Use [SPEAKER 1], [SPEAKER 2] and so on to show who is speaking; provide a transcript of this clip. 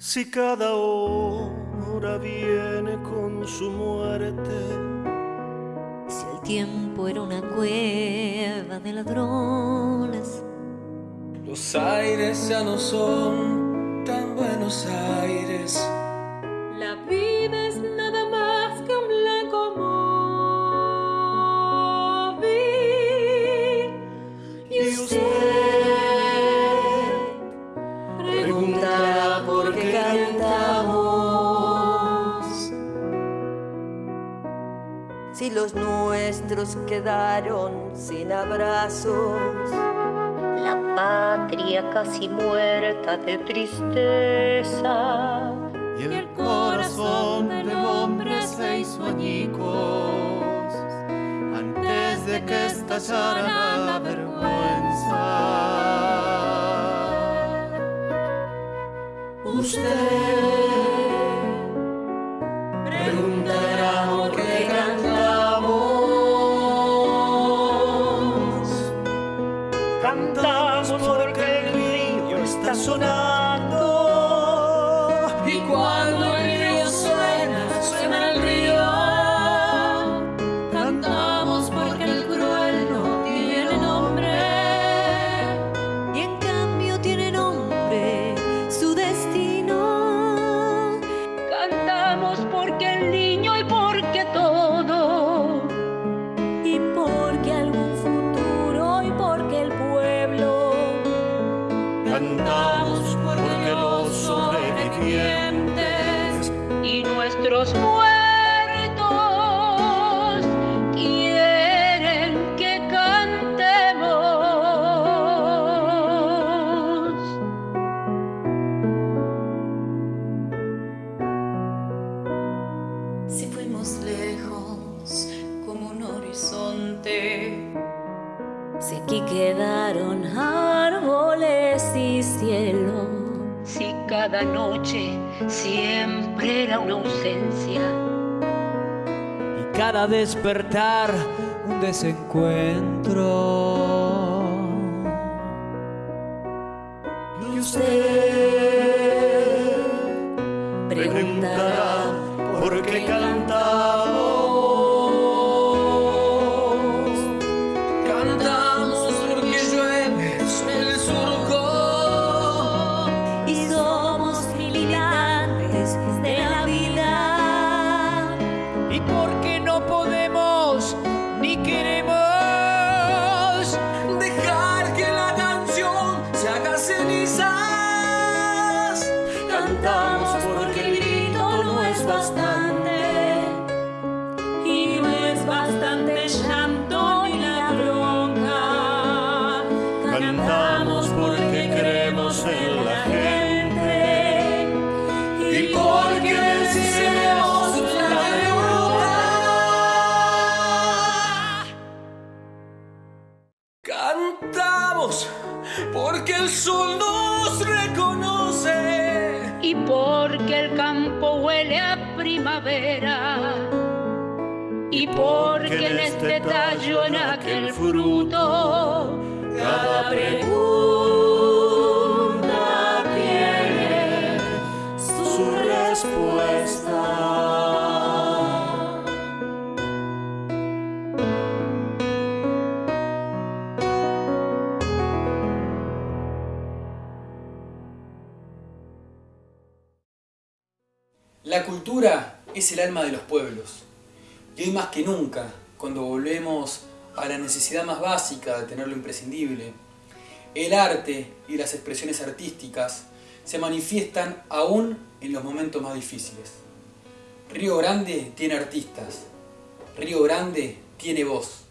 [SPEAKER 1] Si cada hora viene con su muerte.
[SPEAKER 2] Si el tiempo era una cueva de ladrones.
[SPEAKER 3] Los aires ya no son tan buenos aires.
[SPEAKER 2] Si los nuestros quedaron sin abrazos. La patria casi muerta de tristeza.
[SPEAKER 1] Y el corazón del hombre se hizo añicos antes de que estallara la vergüenza.
[SPEAKER 2] Usted Cantamos
[SPEAKER 1] porque el río está sonando.
[SPEAKER 3] Y
[SPEAKER 4] nuestros muertos quieren que cantemos.
[SPEAKER 5] Si fuimos lejos como un horizonte,
[SPEAKER 2] Si aquí quedaron árboles y cielo.
[SPEAKER 4] Cada noche siempre era una ausencia.
[SPEAKER 6] y cada despertar un desencuentro.
[SPEAKER 2] Y usted
[SPEAKER 1] preguntará por qué cantamos.
[SPEAKER 3] Porque
[SPEAKER 6] no podemos ni queremos
[SPEAKER 3] Dejar que la canción se haga cenizas.
[SPEAKER 2] Cantamos porque el grito no es bastante.
[SPEAKER 1] Cantamos porque
[SPEAKER 3] el sol nos reconoce.
[SPEAKER 4] Y porque el campo huele a primavera. Y porque en este tallo, en aquel fruto,
[SPEAKER 1] Cada pregunta
[SPEAKER 7] La cultura es el alma de los pueblos. Y hoy más que nunca, cuando volvemos a la necesidad más básica de tener lo imprescindible, el arte y las expresiones artísticas se manifiestan aún en los momentos más difíciles. Río Grande tiene artistas. Río Grande tiene voz.